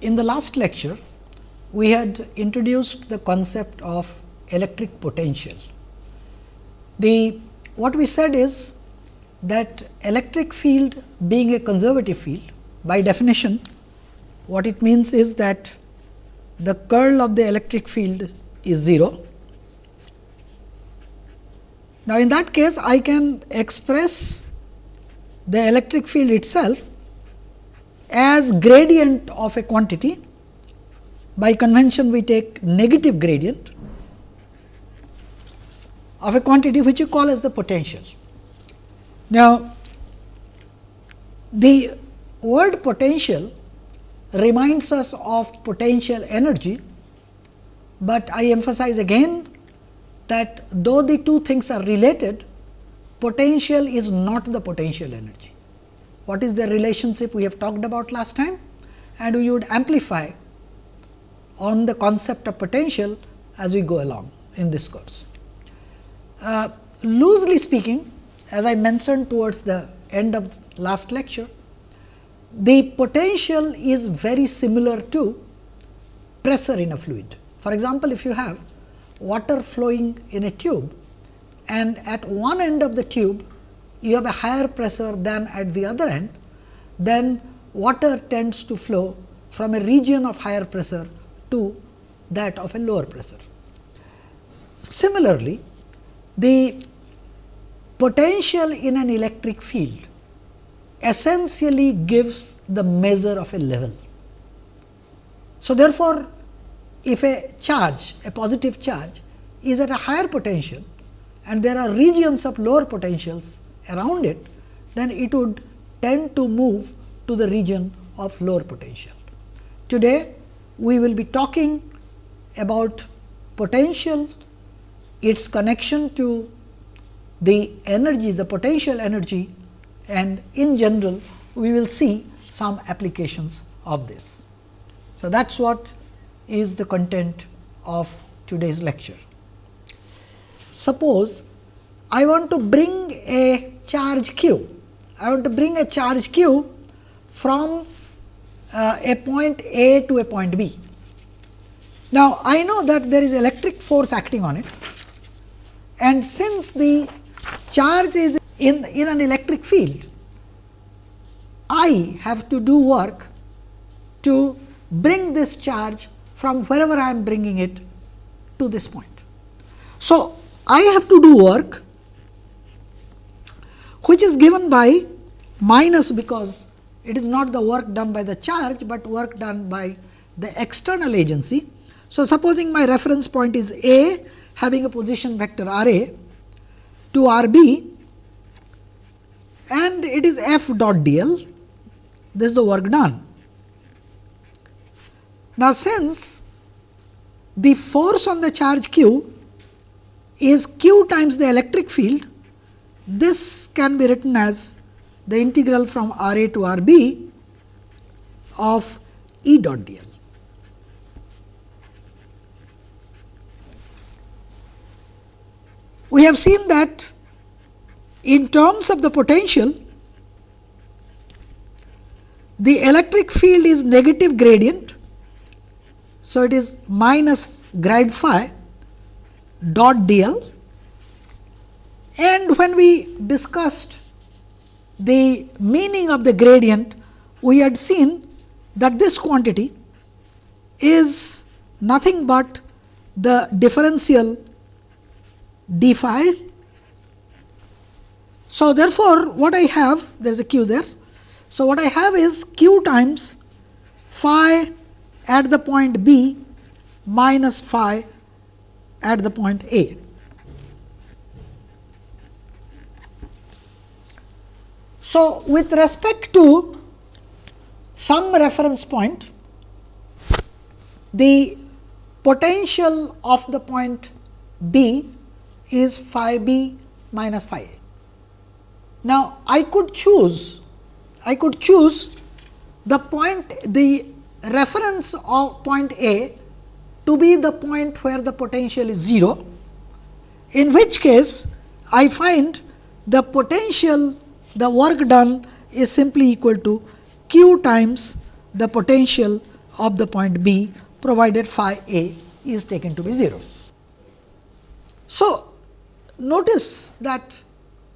In the last lecture, we had introduced the concept of electric potential. The what we said is that electric field being a conservative field by definition what it means is that the curl of the electric field is 0. Now, in that case I can express the electric field itself as gradient of a quantity by convention we take negative gradient of a quantity which you call as the potential. Now, the word potential reminds us of potential energy, but I emphasize again that though the two things are related, potential is not the potential energy. What is the relationship we have talked about last time and we would amplify on the concept of potential as we go along in this course. Uh, loosely speaking, as I mentioned towards the end of last lecture, the potential is very similar to pressure in a fluid. For example, if you have water flowing in a tube and at one end of the tube you have a higher pressure than at the other end, then water tends to flow from a region of higher pressure to that of a lower pressure. Similarly, the potential in an electric field essentially gives the measure of a level. So, therefore, if a charge, a positive charge is at a higher potential and there are regions of lower potentials around it, then it would tend to move to the region of lower potential. Today, we will be talking about potential, its connection to the energy, the potential energy and in general we will see some applications of this. So, that is what is the content of today's lecture. Suppose I want to bring a charge q, I want to bring a charge q from uh, a point A to a point B. Now, I know that there is electric force acting on it and since the charge is in, in an electric field, I have to do work to bring this charge from wherever I am bringing it to this point. So, I have to do work which is given by minus because it is not the work done by the charge, but work done by the external agency. So, supposing my reference point is A having a position vector r a to r b and it is f dot d l this is the work done. Now, since the force on the charge q is q times the electric field, this can be written as the integral from R a to R b of E dot d l. We have seen that in terms of the potential, the electric field is negative gradient. So, it is minus grad phi dot d l and when we discussed the meaning of the gradient, we had seen that this quantity is nothing but the differential d phi. So, therefore, what I have there is a q there. So, what I have is q times phi at the point B minus phi at the point A. So, with respect to some reference point, the potential of the point B is phi b minus phi a. Now, I could choose I could choose the point the reference of point A to be the point where the potential is 0, in which case I find the potential the work done is simply equal to q times the potential of the point B provided phi a is taken to be 0. So, notice that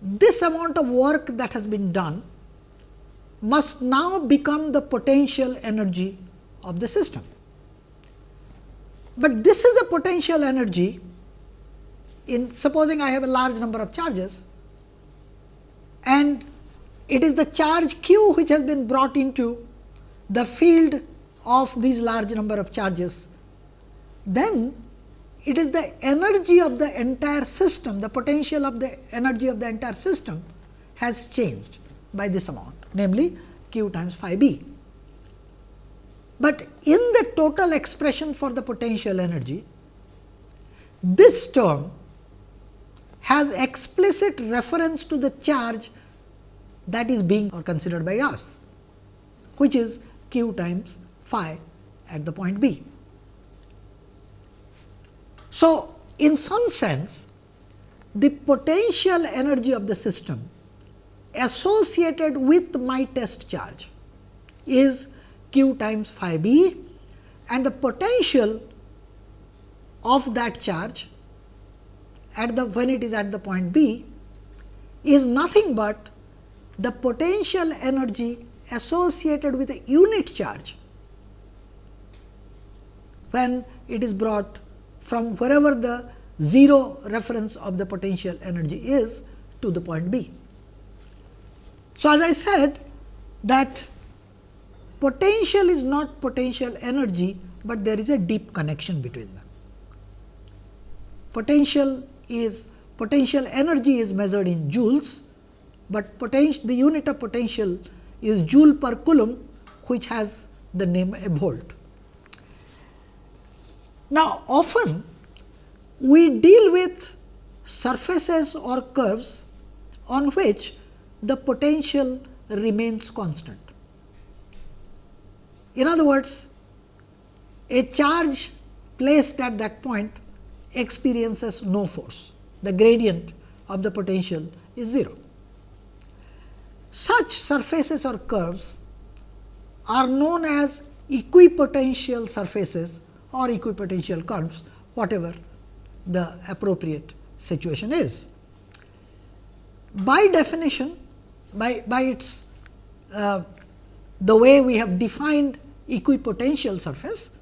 this amount of work that has been done must now become the potential energy of the system. But this is the potential energy in supposing I have a large number of charges and it is the charge q which has been brought into the field of these large number of charges, then it is the energy of the entire system, the potential of the energy of the entire system has changed by this amount, namely q times phi b. But in the total expression for the potential energy, this term has explicit reference to the charge that is being or considered by us, which is q times phi at the point B. So, in some sense the potential energy of the system associated with my test charge is q times phi b and the potential of that charge at the when it is at the point B is nothing but the potential energy associated with a unit charge when it is brought from wherever the 0 reference of the potential energy is to the point B. So, as I said that potential is not potential energy, but there is a deep connection between them. Potential is potential energy is measured in joules, but potential the unit of potential is joule per coulomb which has the name a volt. Now, often we deal with surfaces or curves on which the potential remains constant. In other words, a charge placed at that point experiences no force, the gradient of the potential is 0. Such surfaces or curves are known as equipotential surfaces or equipotential curves, whatever the appropriate situation is. By definition, by, by its uh, the way we have defined equipotential surface,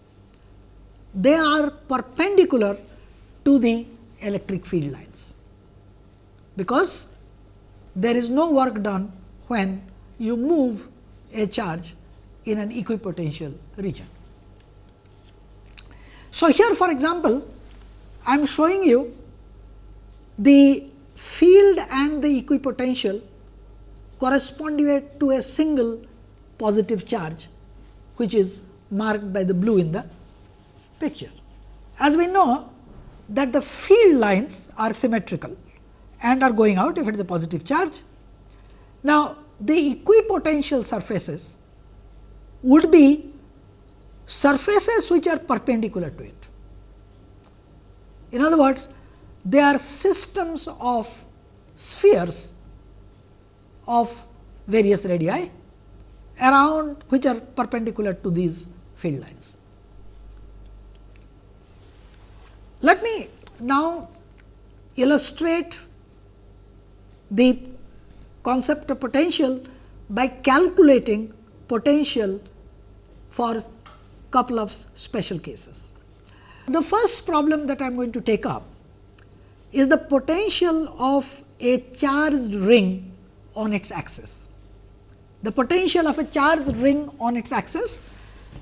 they are perpendicular to the electric field lines, because there is no work done when you move a charge in an equipotential region. So, here for example, I am showing you the field and the equipotential corresponding to a single positive charge, which is marked by the blue in the picture. As we know that the field lines are symmetrical and are going out if it is a positive charge. Now, the equipotential surfaces would be surfaces which are perpendicular to it. In other words, they are systems of spheres of various radii around which are perpendicular to these field lines. Let me now illustrate the concept of potential by calculating potential for couple of special cases. The first problem that I am going to take up is the potential of a charged ring on its axis. The potential of a charged ring on its axis.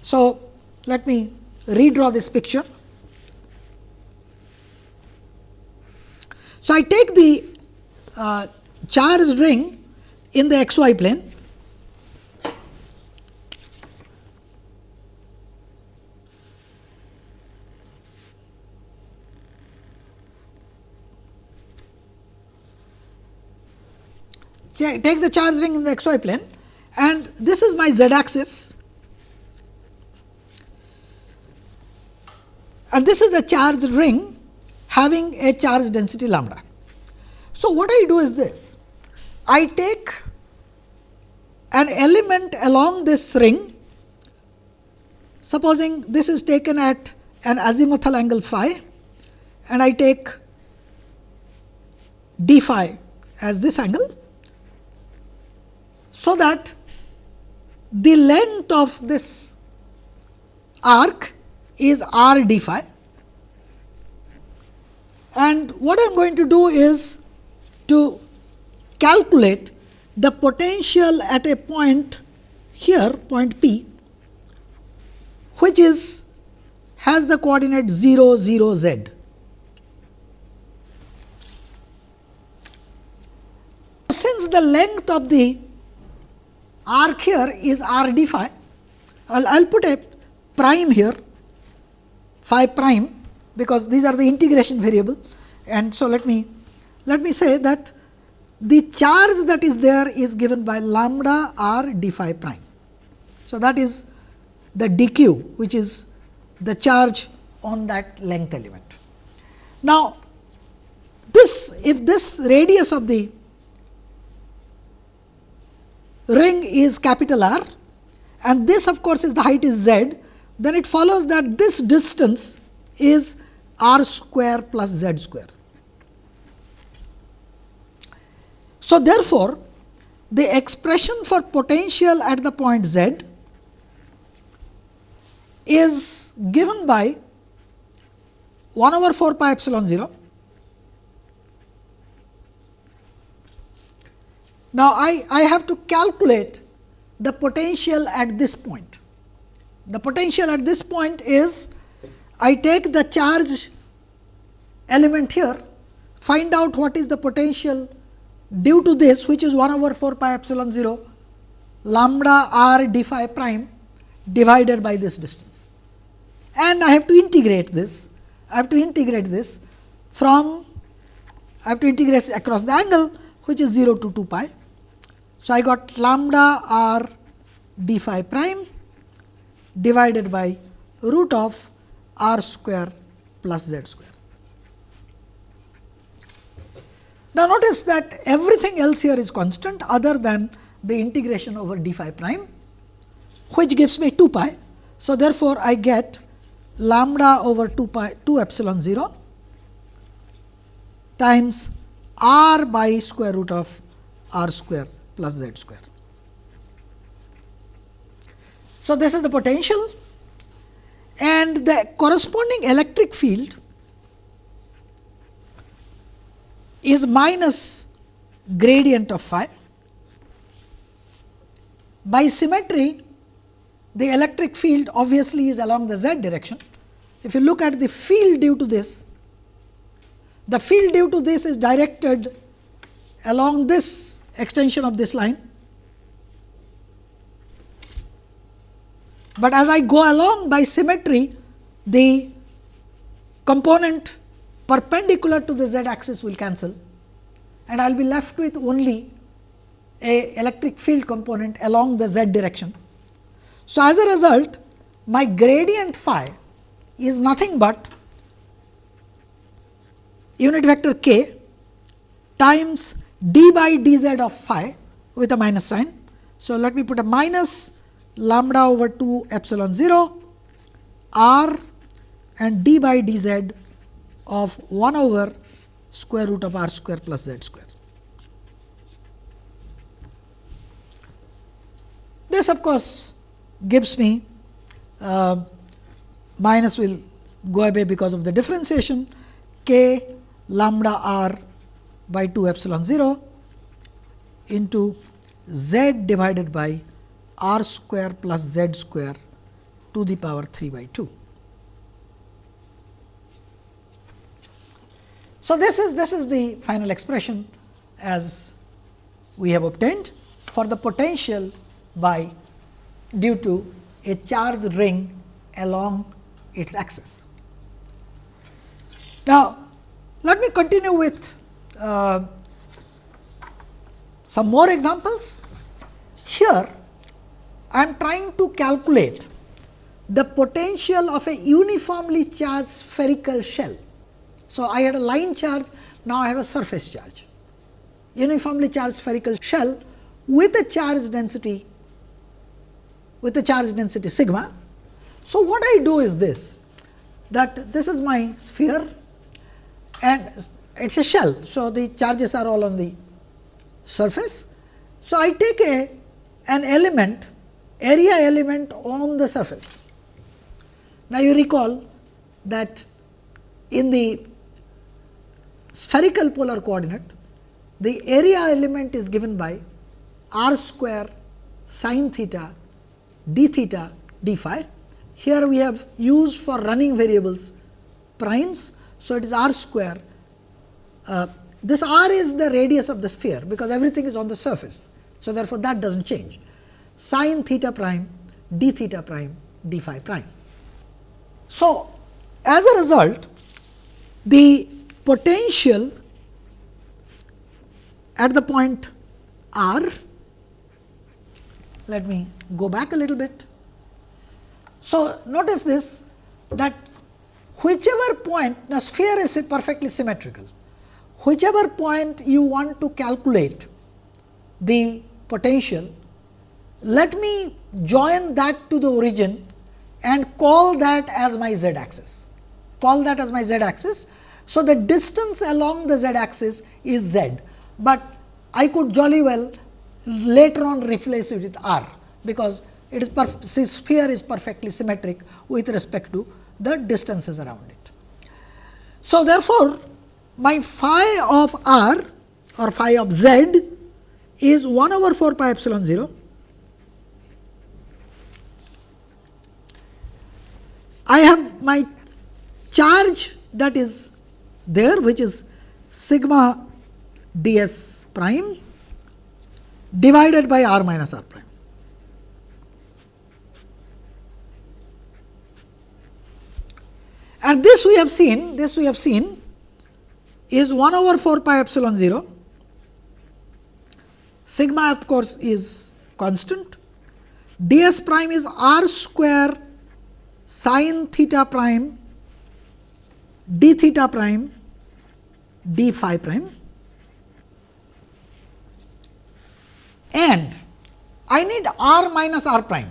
So, let me redraw this picture. So, I take the uh, charged ring in the x y plane. Take the charge ring in the xy plane. And this is my z axis and this is a charge ring having a charge density lambda. So, what I do is this I take an element along this ring supposing this is taken at an azimuthal angle phi and I take d phi as this angle. So, that the length of this arc is r d phi and what I am going to do is to calculate the potential at a point here point P which is has the coordinate 0 0 z. Since the length of the arc here is r d phi, I will put a prime here phi prime because these are the integration variable and so let me let me say that the charge that is there is given by lambda r d phi prime. So, that is the dq which is the charge on that length element. Now, this if this radius of the ring is capital R and this of course, is the height is z, then it follows that this distance is r square plus z square. So, therefore, the expression for potential at the point z is given by 1 over 4 pi epsilon 0. Now, I, I have to calculate the potential at this point. The potential at this point is I take the charge element here, find out what is the potential due to this which is 1 over 4 pi epsilon 0 lambda r d phi prime divided by this distance. And I have to integrate this, I have to integrate this from, I have to integrate across the angle which is 0 to 2 pi. So, I got lambda r d phi prime divided by root of r square plus z square. Now, notice that everything else here is constant other than the integration over d phi prime, which gives me 2 pi. So, therefore, I get lambda over 2 pi 2 epsilon 0 times r by square root of r square plus z square. So, this is the potential and the corresponding electric field is minus gradient of phi. By symmetry, the electric field obviously is along the z direction. If you look at the field due to this, the field due to this is directed along this extension of this line but as I go along by symmetry, the component perpendicular to the z axis will cancel and I will be left with only a electric field component along the z direction. So, as a result my gradient phi is nothing but unit vector k times d by d z of phi with a minus sign. So, let me put a minus lambda over 2 epsilon 0 r and d by d z of 1 over square root of r square plus z square. This of course, gives me uh, minus will go away because of the differentiation k lambda r by 2 epsilon 0 into z divided by r square plus z square to the power 3 by 2. So, this is this is the final expression as we have obtained for the potential by due to a charged ring along its axis. Now, let me continue with uh, some more examples. Here, I am trying to calculate the potential of a uniformly charged spherical shell. So, I had a line charge, now I have a surface charge. Uniformly charged spherical shell with a charge density with a charge density sigma. So, what I do is this that this is my sphere and it is a shell. So, the charges are all on the surface. So, I take a an element area element on the surface. Now, you recall that in the spherical polar coordinate, the area element is given by r square sin theta d theta d phi. Here we have used for running variables primes. So, it is r square. Uh, this r is the radius of the sphere, because everything is on the surface. So, therefore, that does not change sin theta prime d theta prime d phi prime. So, as a result the potential at the point r, let me go back a little bit. So, notice this that whichever point the sphere is perfectly symmetrical, whichever point you want to calculate the potential, let me join that to the origin and call that as my z axis, call that as my z axis. So, the distance along the z axis is z, but I could jolly well later on replace it with r, because it is sphere is perfectly symmetric with respect to the distances around it. So, therefore, my phi of r or phi of z is 1 over 4 pi epsilon 0 I have my charge that is there which is sigma d s prime divided by r minus r prime. And this we have seen, this we have seen is 1 over 4 pi epsilon 0, sigma of course is constant, d s prime is r square sin theta prime d theta prime d phi prime and I need r minus r prime.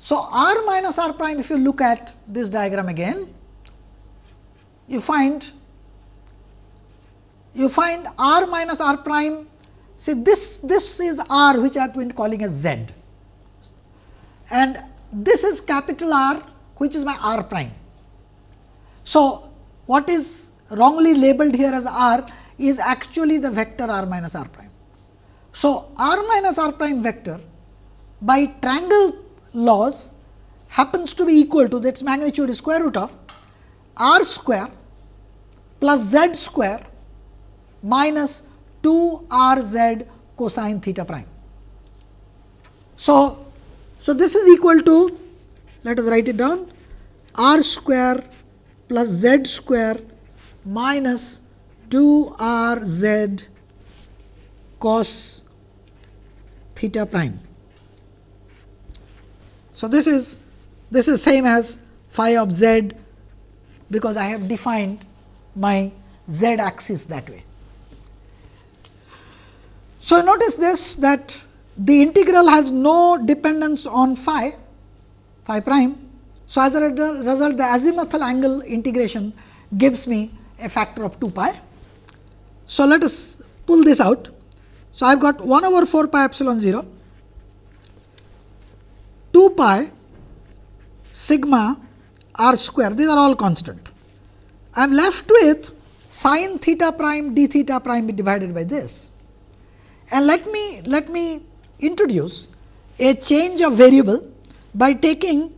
So, r minus r prime if you look at this diagram again, you find you find r minus r prime see this this is r which I have been calling as z and this is capital R which is my r prime. So, what is wrongly labeled here as r is actually the vector r minus r prime. So, r minus r prime vector by triangle laws happens to be equal to its magnitude is square root of r square plus z square minus 2 r z cosine theta prime. So, so this is equal to let us write it down r square plus z square minus 2 r z cos theta prime. So, this is this is same as phi of z because I have defined my z axis that way. So, notice this that the integral has no dependence on phi phi prime. So, as a result the azimuthal angle integration gives me a factor of 2 pi. So, let us pull this out. So, I have got 1 over 4 pi epsilon 0, 2 pi sigma r square these are all constant. I am left with sin theta prime d theta prime divided by this. And let me let me introduce a change of variable by taking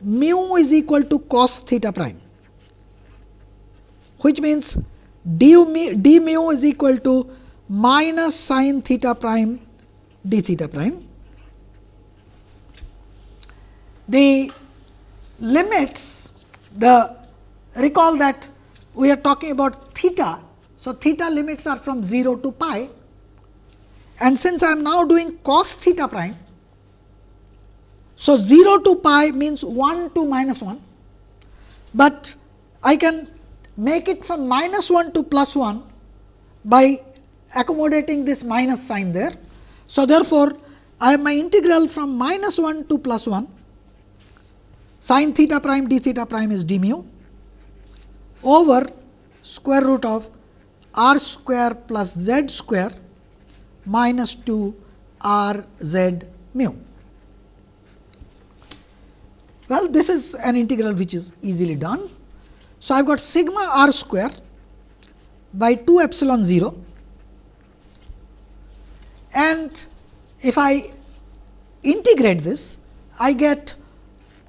mu is equal to cos theta prime, which means d mu, d mu is equal to minus sin theta prime d theta prime. The limits the recall that we are talking about theta. So, theta limits are from 0 to pi and since I am now doing cos theta prime, so, 0 to pi means 1 to minus 1, but I can make it from minus 1 to plus 1 by accommodating this minus sign there. So, therefore, I have my integral from minus 1 to plus 1 sin theta prime d theta prime is d mu over square root of r square plus z square minus 2 r z mu. Well, this is an integral which is easily done. So, I have got sigma r square by 2 epsilon 0 and if I integrate this I get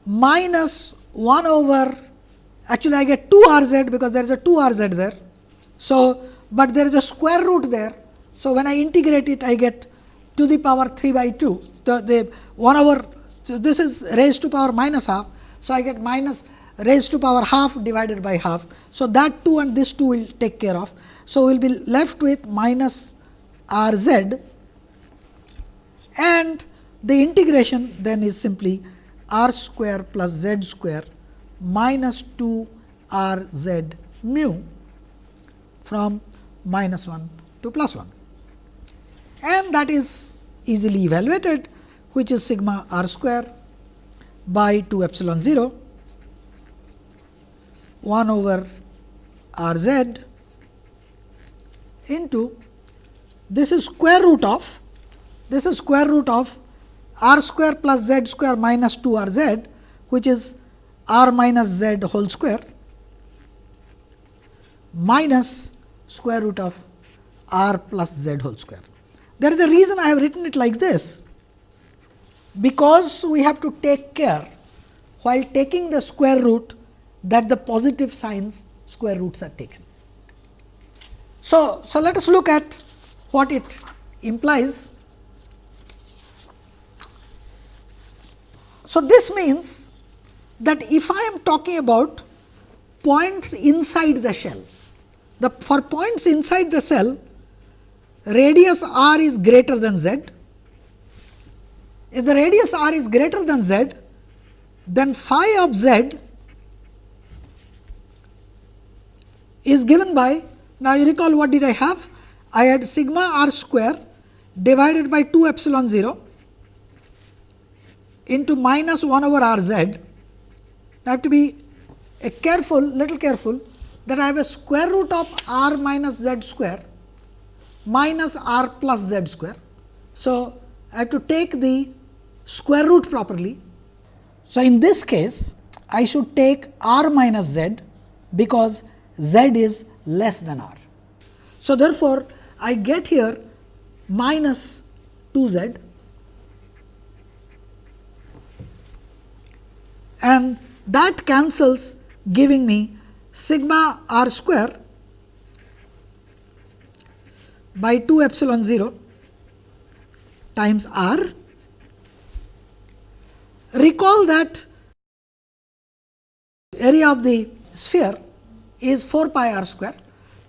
minus 1 over actually I get 2 r z because there is a 2 r z there. So, but there is a square root there. So, when I integrate it I get to the power 3 by 2 the, the 1 over so, this is raised to power minus half. So, I get minus raised to power half divided by half. So, that 2 and this 2 will take care of. So, we will be left with minus r z and the integration then is simply r square plus z square minus 2 r z mu from minus 1 to plus 1 and that is easily evaluated which is sigma r square by 2 epsilon 0 1 over r z into this is square root of this is square root of r square plus z square minus 2 r z which is r minus z whole square minus square root of r plus z whole square. There is a reason I have written it like this because we have to take care while taking the square root that the positive signs square roots are taken. So, so let us look at what it implies. So, this means that if I am talking about points inside the shell, the for points inside the cell radius r is greater than z if the radius r is greater than z, then phi of z is given by now you recall what did I have? I had sigma r square divided by 2 epsilon 0 into minus 1 over r z. I have to be a careful little careful that I have a square root of r minus z square minus r plus z square. So, I have to take the square root properly. So, in this case I should take r minus z because z is less than r. So, therefore, I get here minus 2 z and that cancels giving me sigma r square by 2 epsilon 0 times r Recall that area of the sphere is 4 pi r square.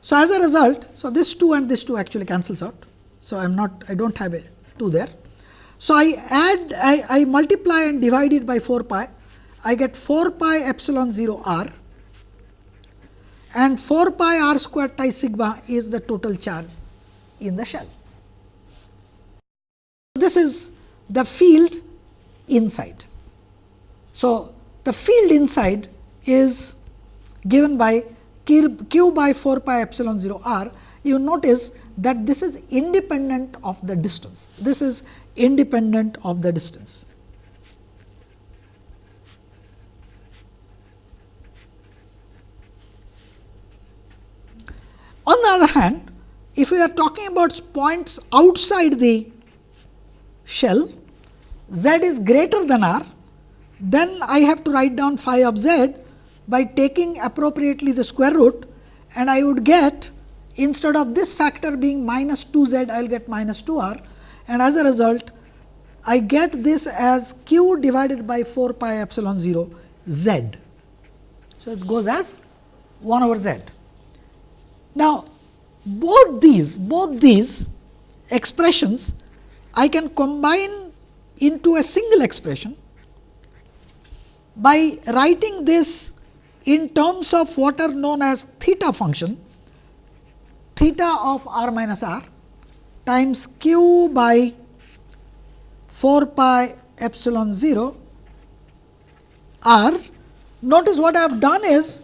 So, as a result, so this 2 and this 2 actually cancels out. So, I am not I do not have a 2 there. So, I add I, I multiply and divide it by 4 pi I get 4 pi epsilon 0 r and 4 pi r square times sigma is the total charge in the shell. This is the field inside. So, the field inside is given by q by 4 pi epsilon 0 r. You notice that this is independent of the distance. This is independent of the distance. On the other hand, if we are talking about points outside the shell, z is greater than r then I have to write down phi of z by taking appropriately the square root and I would get instead of this factor being minus 2 z I will get minus 2 r and as a result I get this as q divided by 4 pi epsilon 0 z. So, it goes as 1 over z. Now, both these both these expressions I can combine into a single expression by writing this in terms of what are known as theta function, theta of r minus r times q by 4 pi epsilon 0 r. Notice what I have done is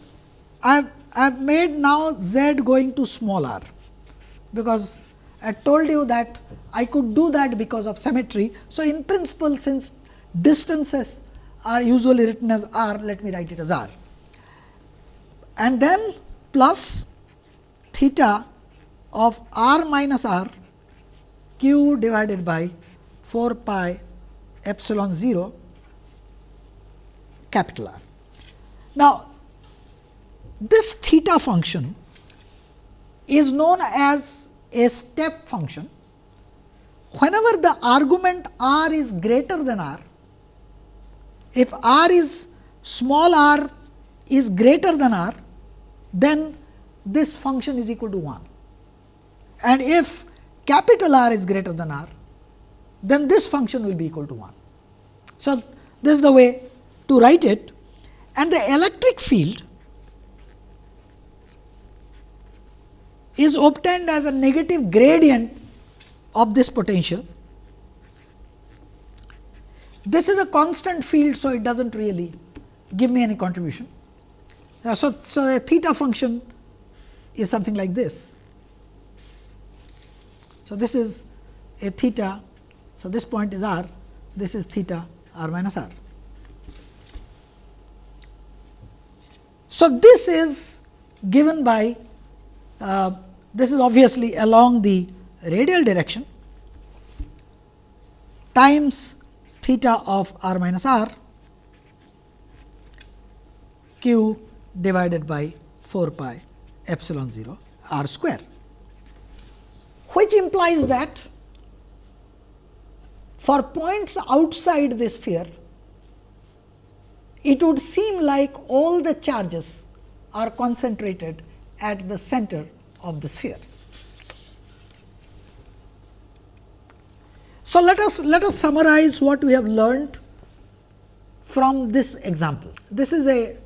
I have, I have made now z going to small r, because I told you that I could do that because of symmetry. So, in principle since distances are usually written as r, let me write it as r. And then plus theta of r minus r q divided by 4 pi epsilon 0 capital R. Now, this theta function is known as a step function. Whenever the argument r is greater than r, if r is small r is greater than r, then this function is equal to 1. And if capital R is greater than r, then this function will be equal to 1. So, this is the way to write it and the electric field is obtained as a negative gradient of this potential. This is a constant field, so it does not really give me any contribution. So, so a theta function is something like this. So, this is a theta. So, this point is r, this is theta r minus r. So, this is given by uh, this is obviously along the radial direction times theta of r minus r q divided by 4 pi epsilon 0 r square, which implies that for points outside the sphere, it would seem like all the charges are concentrated at the center of the sphere. So, let us let us summarize what we have learned from this example. This is a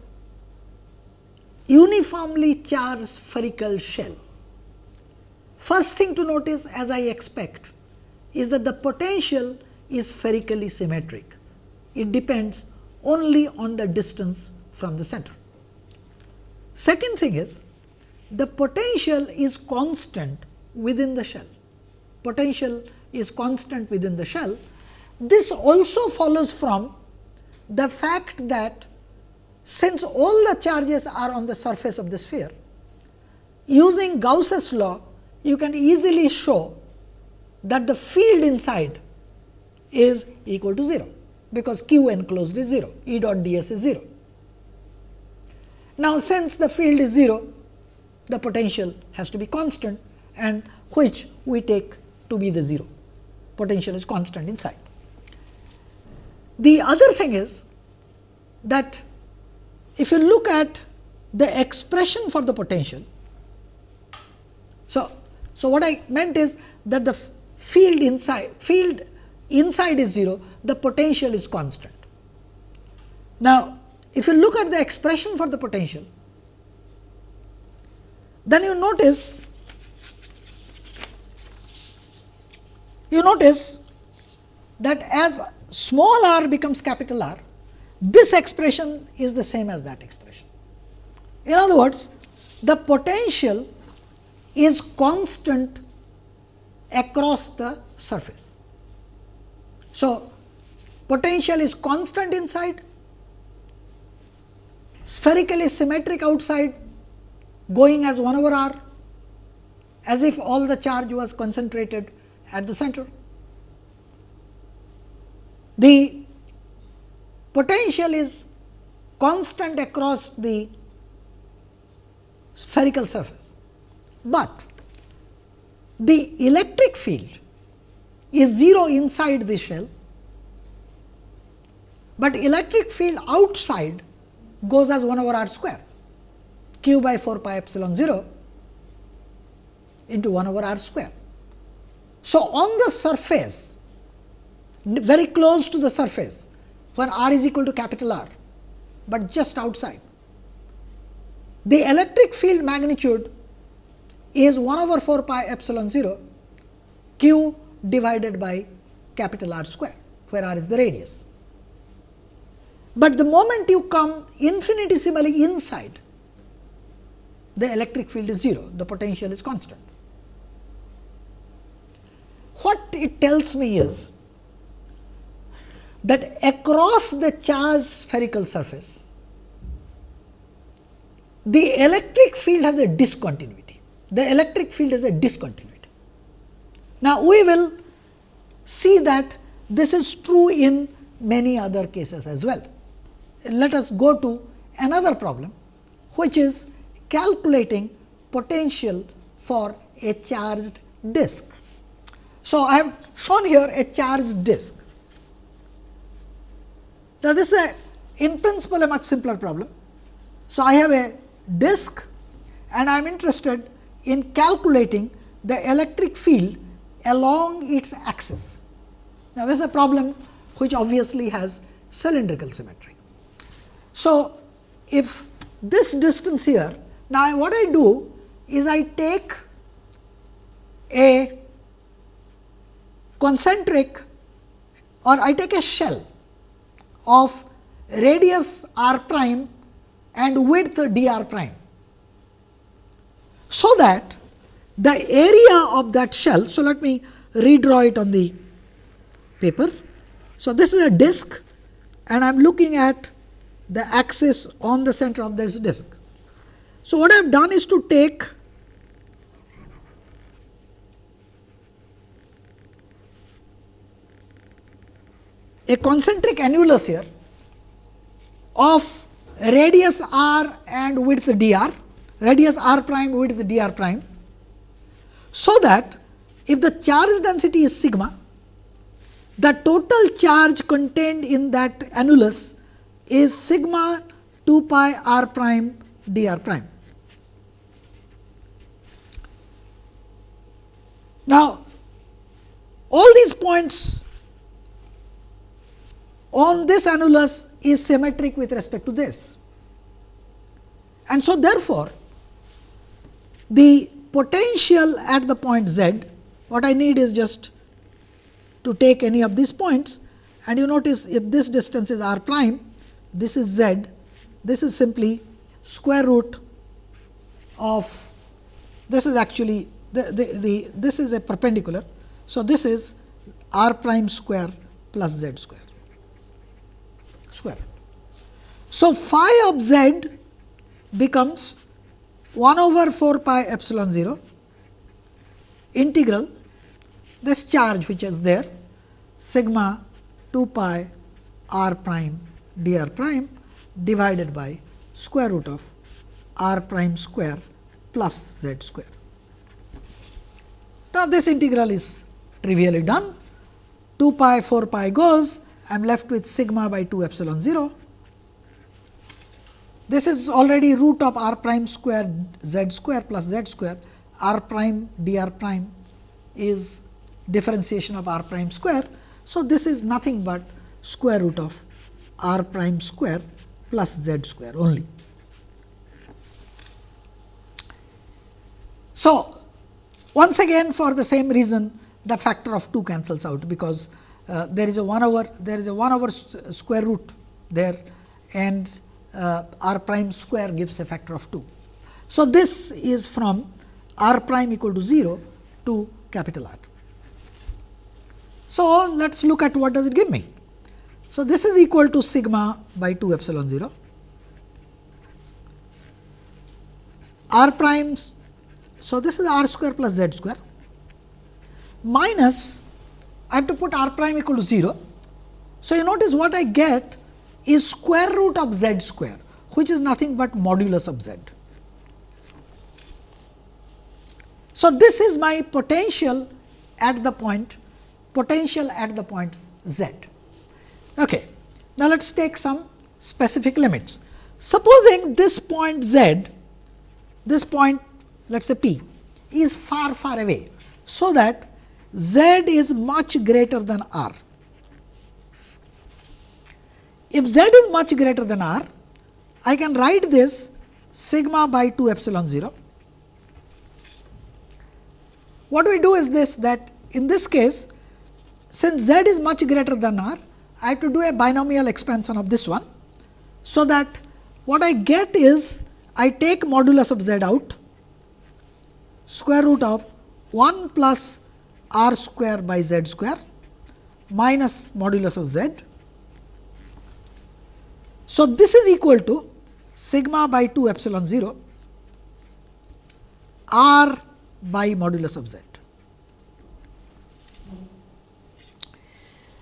uniformly charged spherical shell. First thing to notice as I expect is that the potential is spherically symmetric. It depends only on the distance from the center. Second thing is the potential is constant within the shell. Potential is constant within the shell. This also follows from the fact that since all the charges are on the surface of the sphere, using Gauss's law, you can easily show that the field inside is equal to 0, because q enclosed is 0, E dot d s is 0. Now, since the field is 0, the potential has to be constant and which we take to be the 0. Potential is constant inside. The other thing is that if you look at the expression for the potential, so, so what I meant is that the field inside field inside is 0, the potential is constant. Now, if you look at the expression for the potential, then you notice you notice that as small r becomes capital R, this expression is the same as that expression. In other words, the potential is constant across the surface. So, potential is constant inside, spherically symmetric outside going as 1 over r as if all the charge was concentrated at the center. The potential is constant across the spherical surface, but the electric field is 0 inside the shell, but electric field outside goes as 1 over r square q by 4 pi epsilon 0 into 1 over r square. So, on the surface very close to the surface when r is equal to capital R, but just outside. The electric field magnitude is 1 over 4 pi epsilon 0 q divided by capital R square, where r is the radius. but the moment you come infinitesimally inside, the electric field is 0, the potential is constant. What it tells me is that across the charged spherical surface, the electric field has a discontinuity. The electric field has a discontinuity. Now, we will see that this is true in many other cases as well. Let us go to another problem, which is calculating potential for a charged disk. So, I have shown here a charged disk. Now, this is a in principle a much simpler problem. So, I have a disk and I am interested in calculating the electric field along its axis. Now, this is a problem which obviously has cylindrical symmetry. So, if this distance here, now what I do is I take a concentric or I take a shell of radius r prime and width d r prime. So, that the area of that shell, so let me redraw it on the paper. So, this is a disk and I am looking at the axis on the center of this disk. So, what I have done is to take a concentric annulus here of radius r and width dr, radius r prime width dr prime. So, that if the charge density is sigma, the total charge contained in that annulus is sigma 2 pi r prime dr prime. Now, all these points on this annulus is symmetric with respect to this. And so, therefore, the potential at the point z, what I need is just to take any of these points and you notice if this distance is r prime, this is z, this is simply square root of this is actually the, the, the this is a perpendicular. So, this is r prime square plus z square square. So, phi of z becomes 1 over 4 pi epsilon 0 integral this charge which is there sigma 2 pi r prime d r prime divided by square root of r prime square plus z square. Now, this integral is trivially done 2 pi 4 pi goes I am left with sigma by 2 epsilon 0. This is already root of r prime square z square plus z square r prime d r prime is differentiation of r prime square. So, this is nothing but square root of r prime square plus z square only. So, once again for the same reason the factor of 2 cancels out, because uh, there is a 1 over there is a 1 over square root there and uh, r prime square gives a factor of 2. So, this is from r prime equal to 0 to capital R. So, let us look at what does it give me. So, this is equal to sigma by 2 epsilon 0 r primes. So, this is r square plus z square minus I have to put r prime equal to 0. So, you notice what I get is square root of z square, which is nothing but modulus of z. So, this is my potential at the point potential at the point z. Okay. Now, let us take some specific limits. Supposing this point z, this point let us say p is far far away. So, that z is much greater than r. If z is much greater than r, I can write this sigma by 2 epsilon 0. What we do is this that in this case, since z is much greater than r, I have to do a binomial expansion of this one. So, that what I get is I take modulus of z out square root of 1 plus r square by z square minus modulus of z. So, this is equal to sigma by 2 epsilon 0 r by modulus of z.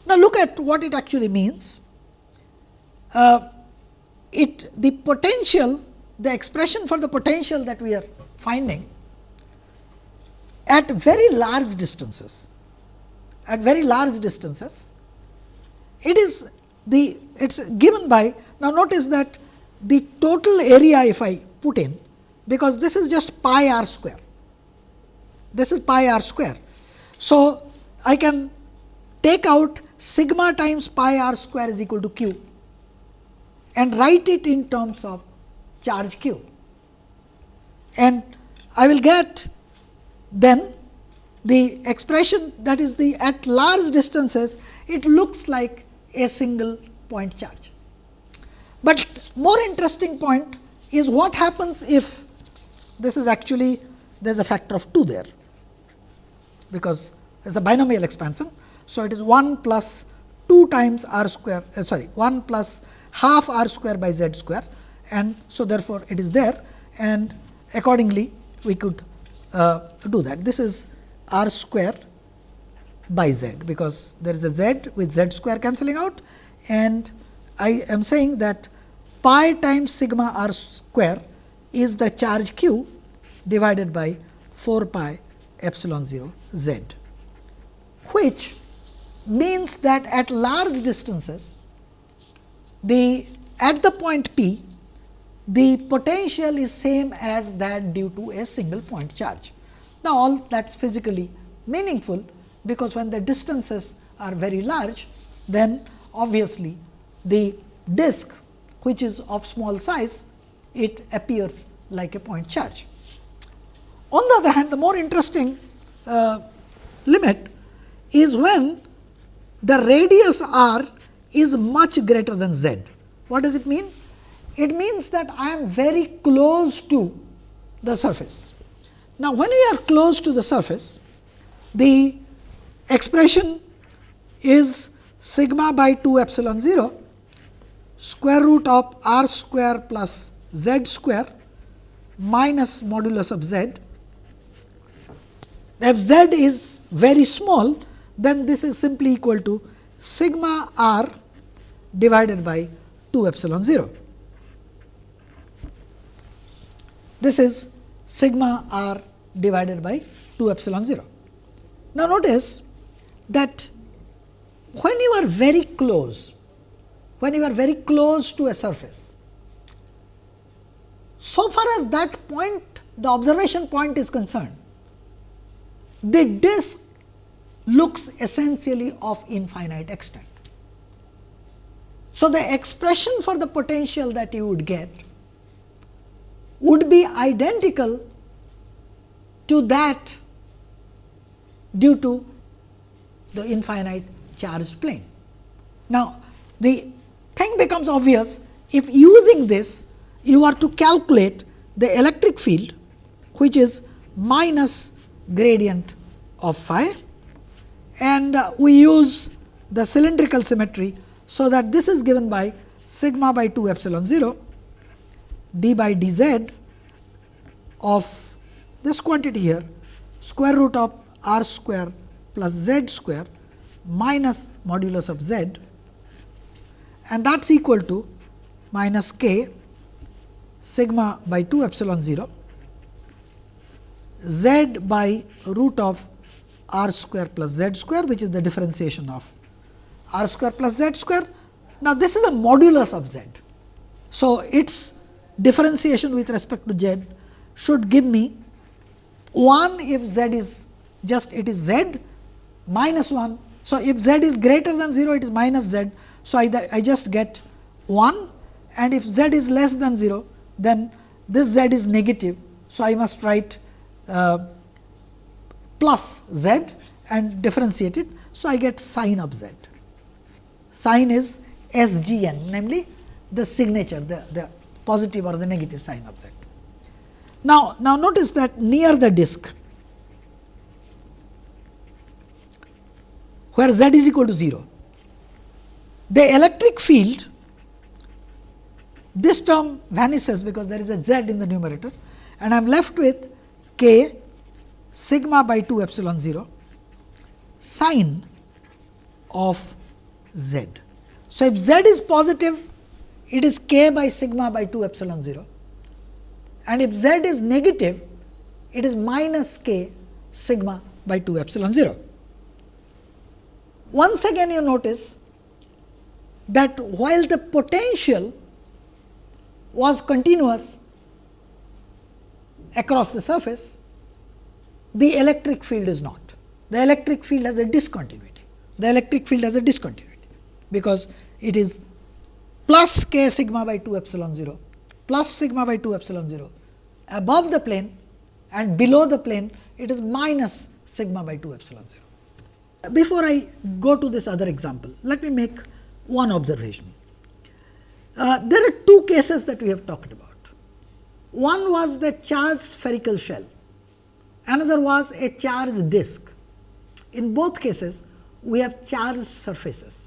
Now, look at what it actually means. Uh, it the potential the expression for the potential that we are finding at very large distances at very large distances it is the it is given by now notice that the total area if I put in because this is just pi r square this is pi r square. So, I can take out sigma times pi r square is equal to q and write it in terms of charge q. And I will get then the expression that is the at large distances it looks like a single point charge. But more interesting point is what happens if this is actually there is a factor of 2 there because it is a binomial expansion. So, it is 1 plus 2 times r square uh, sorry 1 plus half r square by z square and so therefore, it is there and accordingly we could uh, do that. This is r square by z because there is a z with z square cancelling out and I am saying that pi times sigma r square is the charge q divided by 4 pi epsilon 0 z, which means that at large distances the at the point p the potential is same as that due to a single point charge. Now, all that is physically meaningful, because when the distances are very large, then obviously, the disk which is of small size, it appears like a point charge. On the other hand, the more interesting uh, limit is when the radius r is much greater than z. What does it mean? It means that I am very close to the surface. Now, when we are close to the surface, the expression is sigma by 2 epsilon 0 square root of r square plus z square minus modulus of z. If z is very small, then this is simply equal to sigma r divided by 2 epsilon 0. This is sigma r divided by 2 epsilon 0. Now, notice that when you are very close, when you are very close to a surface, so far as that point, the observation point is concerned, the disk looks essentially of infinite extent. So, the expression for the potential that you would get would be identical to that due to the infinite charged plane. Now, the thing becomes obvious if using this you are to calculate the electric field which is minus gradient of phi and uh, we use the cylindrical symmetry. So, that this is given by sigma by 2 epsilon 0 d by dz of this quantity here square root of r square plus z square minus modulus of z and that is equal to minus k sigma by 2 epsilon 0 z by root of r square plus z square which is the differentiation of r square plus z square. Now, this is the modulus of z. So, its differentiation with respect to z should give me 1 if z is just it is z minus 1. So, if z is greater than 0 it is minus z. So, I, I just get 1 and if z is less than 0 then this z is negative. So, I must write uh, plus z and differentiate it. So, I get sign of z. Sign is S g n namely the signature, the, the positive or the negative sign of z. Now, now notice that near the disk where z is equal to 0, the electric field this term vanishes because there is a z in the numerator and I am left with k sigma by 2 epsilon 0 sign of z. So, if z is positive it is k by sigma by 2 epsilon 0 and if z is negative it is minus k sigma by 2 epsilon 0. Once again you notice that while the potential was continuous across the surface, the electric field is not. The electric field has a discontinuity. The electric field has a discontinuity, because it is plus k sigma by 2 epsilon 0 plus sigma by 2 epsilon 0 above the plane and below the plane it is minus sigma by 2 epsilon 0. Before I go to this other example, let me make one observation. Uh, there are two cases that we have talked about. One was the charged spherical shell, another was a charged disk. In both cases, we have charged surfaces.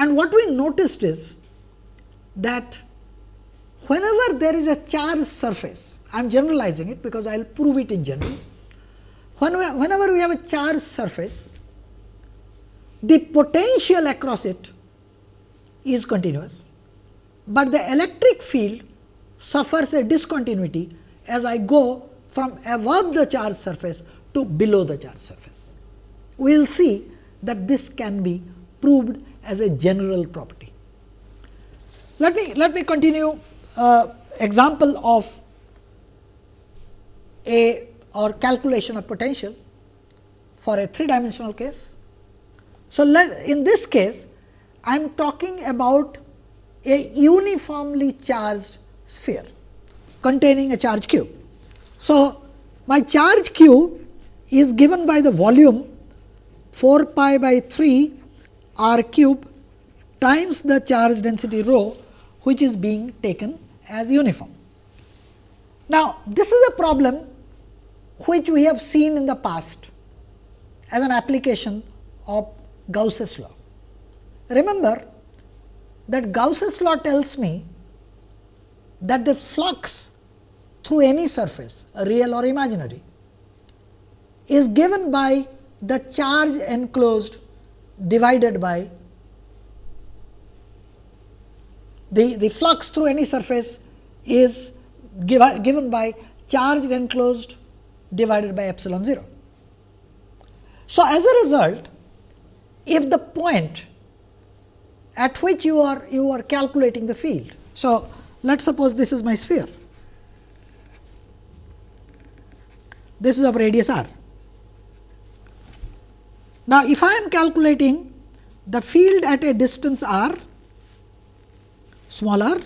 And what we noticed is that whenever there is a charged surface, I am generalizing it because I will prove it in general. Whenever we have a charged surface, the potential across it is continuous, but the electric field suffers a discontinuity as I go from above the charged surface to below the charged surface. We will see that this can be proved as a general property. Let me let me continue uh, example of a or calculation of potential for a three dimensional case. So, let, in this case I am talking about a uniformly charged sphere containing a charge q. So, my charge q is given by the volume 4 pi by 3 r cube times the charge density rho which is being taken as uniform. Now, this is a problem which we have seen in the past as an application of Gauss's law. Remember that Gauss's law tells me that the flux through any surface, real or imaginary, is given by the charge enclosed divided by the, the flux through any surface is give, given by charge enclosed divided by epsilon 0. So, as a result, if the point at which you are you are calculating the field. So, let us suppose this is my sphere, this is of radius r. Now, if I am calculating the field at a distance r smaller,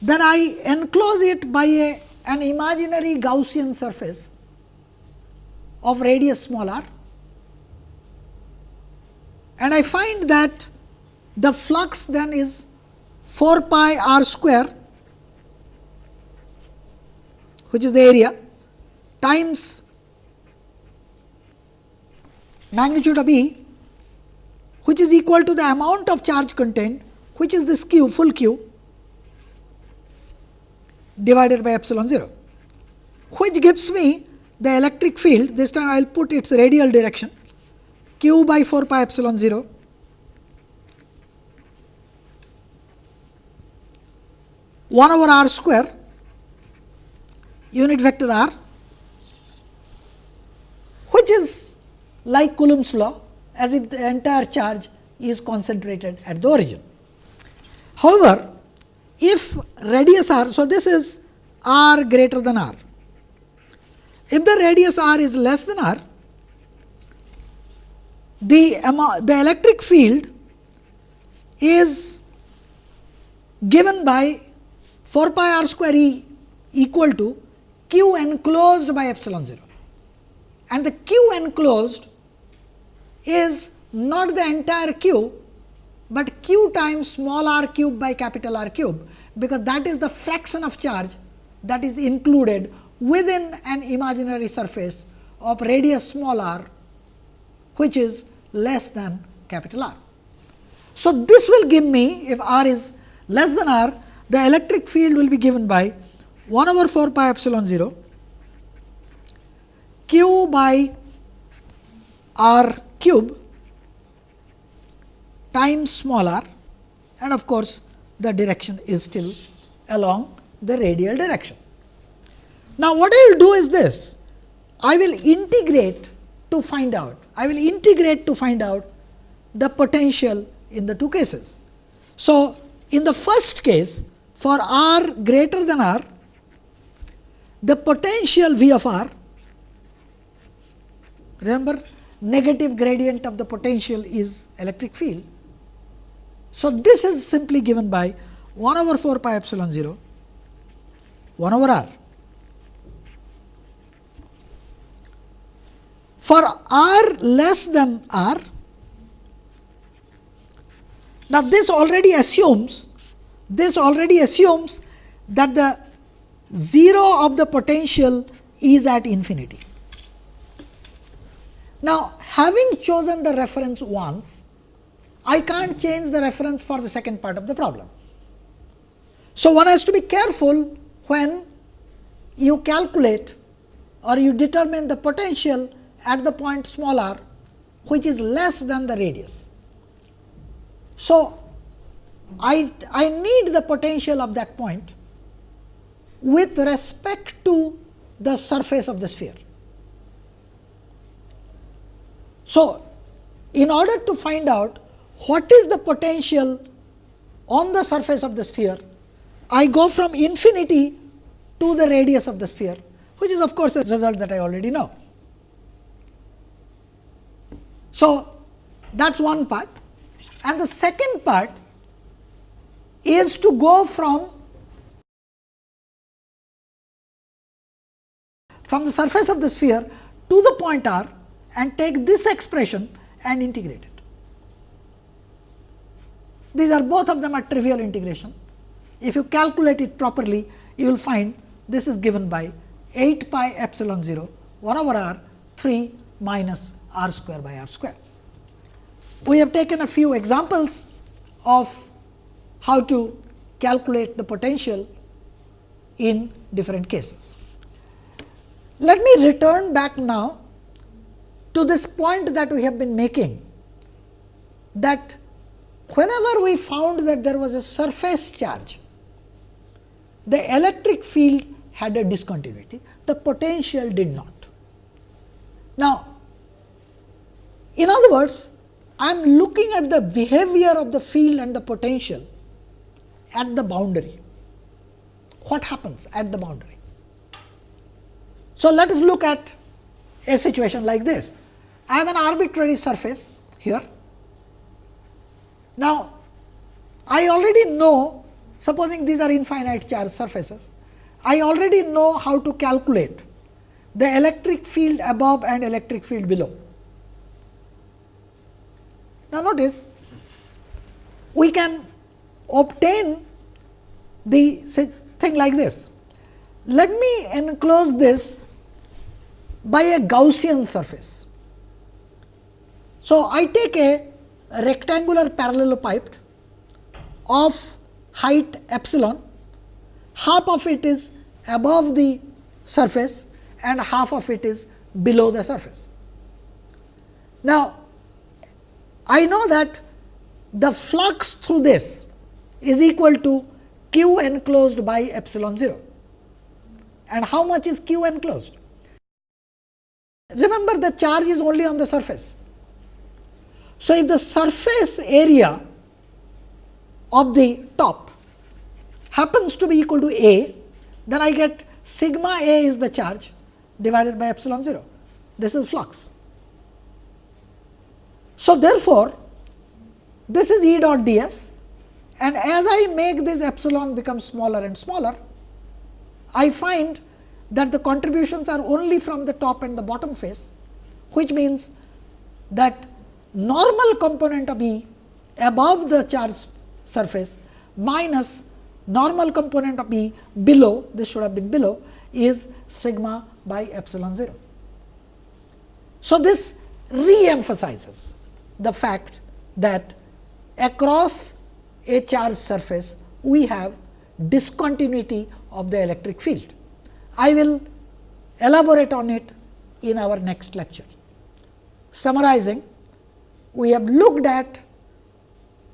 then I enclose it by a, an imaginary Gaussian surface of radius small r and I find that the flux then is 4 pi r square which is the area times magnitude of E which is equal to the amount of charge contained which is this q full q divided by epsilon 0 which gives me the electric field. This time I will put its radial direction q by 4 pi epsilon 0 1 over r square unit vector r which is like Coulomb's law as if the entire charge is concentrated at the origin. However, if radius r, so this is r greater than r. If the radius r is less than r, the, the electric field is given by 4 pi r square E equal to q enclosed by epsilon 0 and the q enclosed is not the entire q, but q times small r cube by capital R cube, because that is the fraction of charge that is included within an imaginary surface of radius small r, which is less than capital R. So, this will give me if r is less than r, the electric field will be given by 1 over 4 pi epsilon 0 q by r cube times small r and of course, the direction is still along the radial direction. Now, what I will do is this, I will integrate to find out, I will integrate to find out the potential in the two cases. So, in the first case for r greater than r, the potential V of r, remember negative gradient of the potential is electric field. So, this is simply given by 1 over 4 pi epsilon 0 1 over r. For r less than r, now this already assumes this already assumes that the 0 of the potential is at infinity. Now, having chosen the reference once, I can't change the reference for the second part of the problem. So, one has to be careful when you calculate or you determine the potential at the point small r which is less than the radius. So, I, I need the potential of that point with respect to the surface of the sphere. So, in order to find out what is the potential on the surface of the sphere, I go from infinity to the radius of the sphere, which is of course, a result that I already know. So, that is one part and the second part is to go from from the surface of the sphere to the point r and take this expression and integrate it. These are both of them are trivial integration. If you calculate it properly, you will find this is given by 8 pi epsilon 0 1 over r 3 minus r square by r square. We have taken a few examples of how to calculate the potential in different cases. Let me return back now to this point that we have been making that whenever we found that there was a surface charge, the electric field had a discontinuity, the potential did not. Now, in other words, I am looking at the behavior of the field and the potential at the boundary. What happens at the boundary? So, let us look at a situation like this. I have an arbitrary surface here. Now, I already know supposing these are infinite charge surfaces, I already know how to calculate the electric field above and electric field below. Now, notice we can obtain the thing like this. Let me enclose this by a Gaussian surface. So, I take a rectangular parallelepiped of height epsilon, half of it is above the surface and half of it is below the surface. Now, I know that the flux through this is equal to q enclosed by epsilon 0. And how much is q enclosed? Remember the charge is only on the surface. So, if the surface area of the top happens to be equal to A, then I get sigma A is the charge divided by epsilon 0. This is flux. So, therefore, this is E dot d s and as I make this epsilon become smaller and smaller, I find that the contributions are only from the top and the bottom face, which means that normal component of E above the charge surface minus normal component of E below this should have been below is sigma by epsilon 0. So, this re-emphasizes the fact that across a charged surface we have discontinuity of the electric field. I will elaborate on it in our next lecture. Summarizing, we have looked at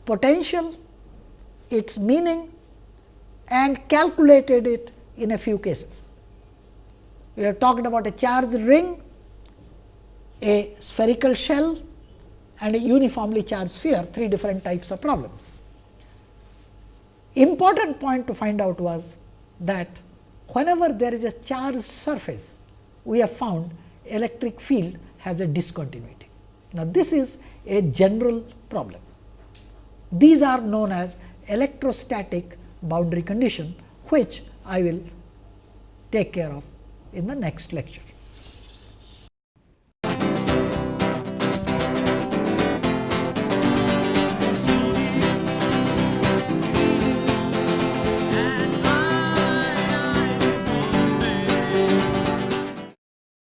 potential, its meaning and calculated it in a few cases. We have talked about a charged ring, a spherical shell and a uniformly charged sphere, three different types of problems. Important point to find out was that whenever there is a charged surface, we have found electric field has a discontinuity. Now, this is a general problem. These are known as electrostatic boundary condition, which I will take care of in the next lecture.